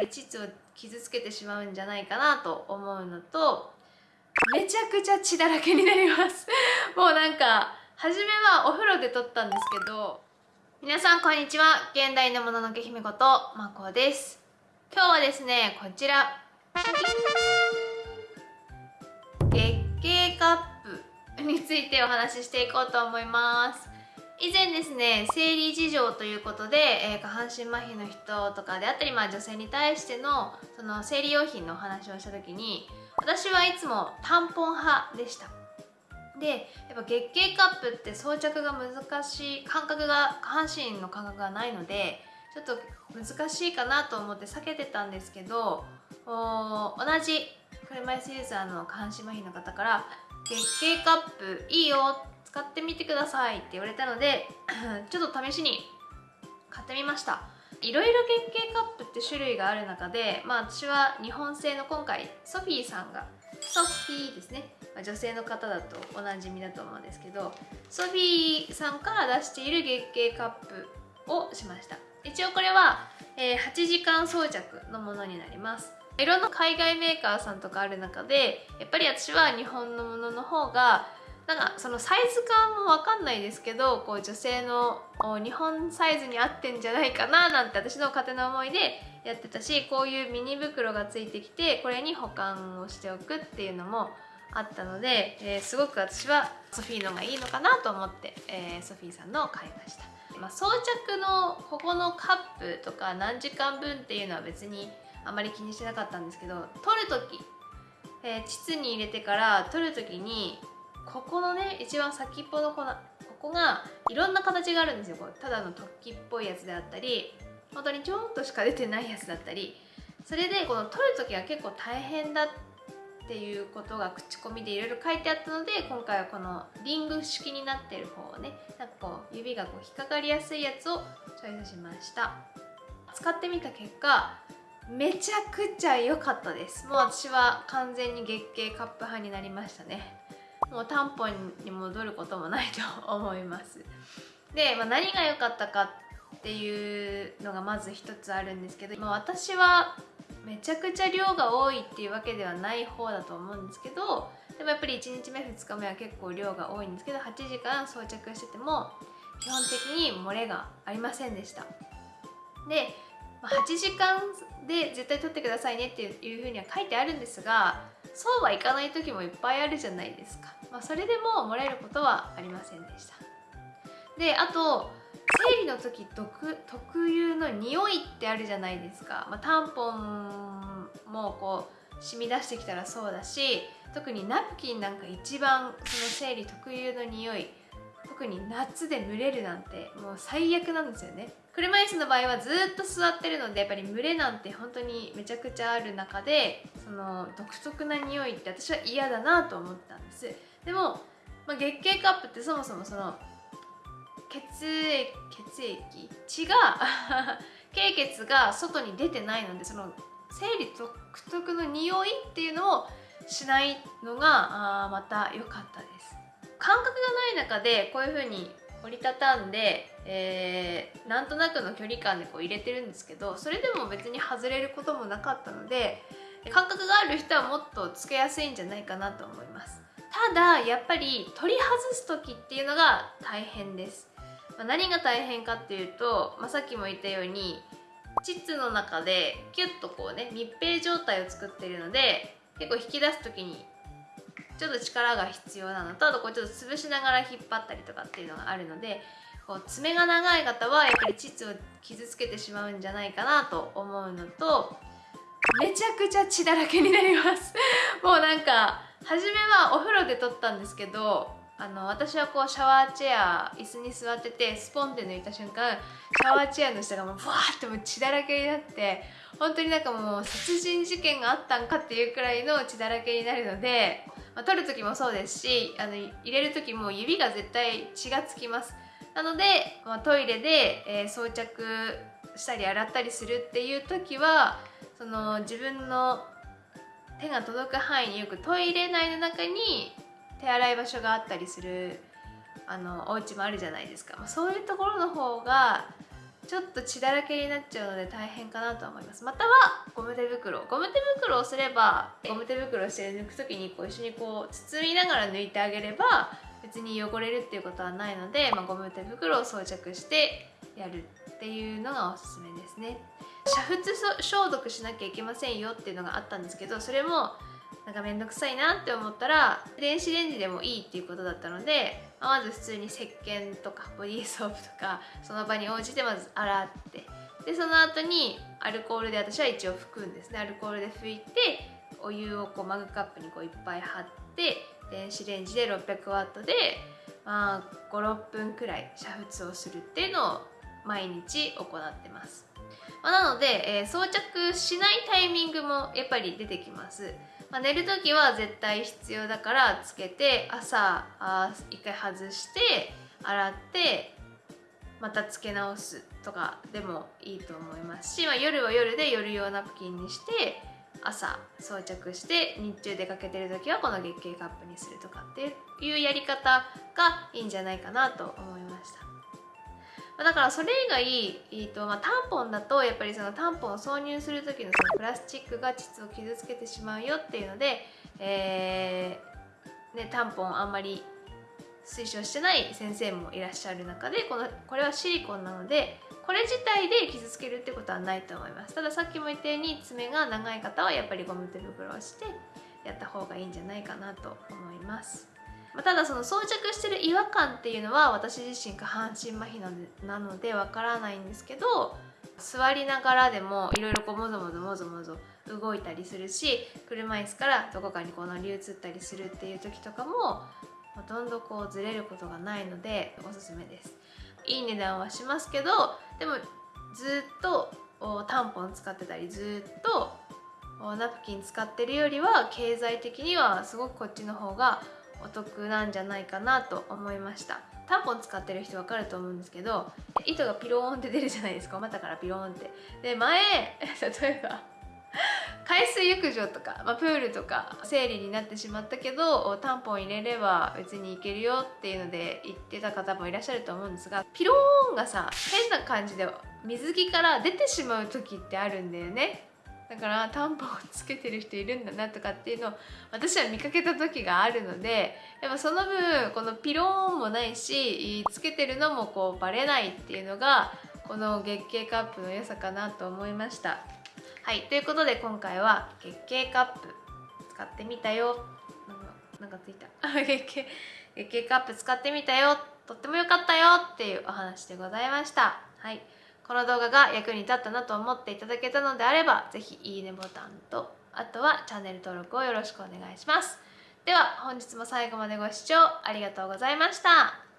り膣を傷つけてしまうんじゃないかなと思うのとめちゃくちゃ血だらけになります。もうなんか初めはお風呂で撮ったんですけど皆さんこんにちは。現代のもののけ姫ことまこです。今日はですねこちら。月経カップについてお話ししていこうと思います。以前ですね生理事情ということで、えー、下半身麻痺の人とかであったり、まあ、女性に対してのその生理用品のお話をした時に私はいつもタンポン派でした。でやっぱ月経カップって装着が難しい感覚が下半身の感覚がないのでちょっと難しいかなと思って避けてたんですけど同じ車椅子ユーザーの下半身麻痺の方から月経カップいいよ使ってみてくださいって言われたので ちょっと試しに買ってみました。いろいろ月経カップって種類がある中でまあ私は日本製の今回ソフィーさんがソフィーですね、ま、女性の方だとおなじみだと思うんですけどソフィーさんから出している月経カップをしました。一応これは、えー、8時間装着のものになります。いろんな海外メーカーさんとかある中でやっぱり私は日本のものの方がなんかそのサイズ感も分かんないですけどこう女性の日本サイズに合ってんじゃないかななんて私の勝手な思いでやってたしこういうミニ袋がついてきてこれに保管をしておくっていうのもあったので、えー、すごく私はソフィーのがいいのかなと思って、えー、ソフィーさんのを買いました、まあ、装着のここのカップとか何時間分っていうのは別にあまり気にしてなかったんですけど取る時、えー、膣に入れてから取る時にここのね一番先っぽのこのここがいろんな形があるんですよ。こうただの突起っぽいやつであったり本当にちょっとしか出てないやつだったりそれでこの取る時は結構大変だっていうことが口コミでいろいろ書いてあったので今回はこのリング式になってる方をねなんかこう指がこう引っかかりやすいやつをチョイスしました。使ってみた結果めちゃくちゃ良かったです。もう私は完全に月経カップ派になりましたね。もうタンポンに戻ることもないと思います。で、まあ、何が良かったかっていうのがまず一つあるんですけど、まあ、私はめちゃくちゃ量が多いっていうわけではない方だと思うんですけどでもやっぱり1日目2日目は結構量が多いんですけど8時間装着してても基本的に漏れがありませんでした。で8時間で絶対取ってくださいねっていうふうには書いてあるんですがそうはいかない時もいっぱいあるじゃないですか、まあ、それでも漏れることはありませんでした。であと生理の時特有の匂いってあるじゃないですか、まあ、タンポンもこう染み出してきたらそうだし特にナプキンなんか一番その生理特有の匂い特に夏で蒸れるなんてもう最悪なんですよね。車椅子の場合はずっと座ってるのでやっぱり群れなんて本当にめちゃくちゃある中でその独特な匂いって私は嫌だなと思ったんです。でも、まあ、月経カップってそもそもその血液血液？血が 経血が外に出てないのでその生理独特の匂いっていうのをしないのがあまた良かったです。感覚がない中でこういう風に折りたたんで、えー、なんとなくの距離感でこう入れてるんですけどそれでも別に外れることもなかったので感覚がある人はもっとつけやすいんじゃないかなと思います。ただやっぱり取り外す時っていうのが大変です、まあ、何が大変かっていうと、まあ、さっきも言ったように膣の中でキュッとこうね密閉状態を作ってるので結構引き出す時にちょっと力が必要なのとあとこうちょっと潰しながら引っ張ったりとかっていうのがあるのでこう爪が長い方はやっぱり膣を傷つけてしまうんじゃないかなと思うのとめちゃくちゃ血だらけになります。もうなんか初めはお風呂で撮ったんですけどあの私はこうシャワーチェア椅子に座っててスポンって抜いた瞬間シャワーチェアの下がもうブワーってもう血だらけになって本当になんかもう殺人事件があったんかっていうくらいの血だらけになるのでまあ、取る時もそうですしあの入れる時も指が絶対血がつきます。なので、まあ、トイレで、えー、装着したり洗ったりするっていう時はその自分の手が届く範囲によくトイレ内の中に手洗い場所があったりするあのお家もあるじゃないですか、まあ、そういうところの方がちょっと血だらけになっちゃうので大変かなと思います。またはゴム手袋。ゴム手袋をすればゴム手袋をして抜く時にこう一緒にこう包みながら抜いてあげれば別に汚れるっていうことはないので、まあ、ゴム手袋を装着してやるっていうのがおすすめですね。煮沸消毒しなきゃいけませんよっていうのがあったんですけどそれもなんかめんどくさいなって思ったら電子レンジでもいいっていうことだったので、ま、ず普通に石鹸とかボディーソープとかその場に応じてまず洗ってでその後にアルコールで私は一応拭くんですね。アルコールで拭いてお湯をこうマグカップにこういっぱい張って電子レンジで600ワットで、まあ、56分くらい煮沸をするっていうのを毎日行ってます、まあ、なので、えー、装着しないタイミングもやっぱり出てきます。まあ、寝る時は絶対必要だからつけて朝あ一回外して洗ってまたつけ直すとかでもいいと思いますし、まあ、夜は夜で夜用ナプキンにして朝装着して日中出かけてる時はこの月経カップにするとかっていうやり方がいいんじゃないかなと思いました。だからそれ以外、えーとまあ、タンポンだとやっぱりそのタンポンを挿入する時のそのプラスチックが膣を傷つけてしまうよっていうので、えーね、タンポンあんまり推奨してない先生もいらっしゃる中でこのこれはシリコンなのでこれ自体で傷つけるってことはないと思います。たださっきも言ったように爪が長い方はやっぱりゴム手袋をしてやった方がいいんじゃないかなと思います。ただその装着してる違和感っていうのは私自身下半身麻痺なのでわからないんですけど座りながらでもいろいろこうもぞもぞもぞもぞ動いたりするし車椅子からどこかにこう乗り移ったりするっていう時とかもほとんどこうずれることがないのでおすすめです。いい値段はしますけどでもずっとタンポン使ってたりずっとナプキン使ってるよりは経済的にはすごくこっちの方がお得なんじゃないかなと思いました。タンポン使ってる人分かると思うんですけど糸がピローンって出るじゃないですか。股からピローンって。で前 例えば海水浴場とか、まあ、プールとか生理になってしまったけどタンポン入れれば別に行けるよっていうので言ってた方もいらっしゃると思うんですがピローンがさ変な感じで水着から出てしまう時ってあるんだよね。だからタンポをつけてる人いるんだなとかっていうのを私は見かけた時があるのでやっぱその分このピローンもないしつけてるのもこうバレないっていうのがこの月経カップの良さかなと思いました。はいということで今回は月経カップ使ってみたよ。なんかついた。月経月経カップ使ってみたよ。とっても良かったよっていうお話でございました。はい。この動画が役に立ったなと思っていただけたのであれば是非いいねボタンとあとはチャンネル登録をよろしくお願いします。では本日も最後までご視聴ありがとうございました。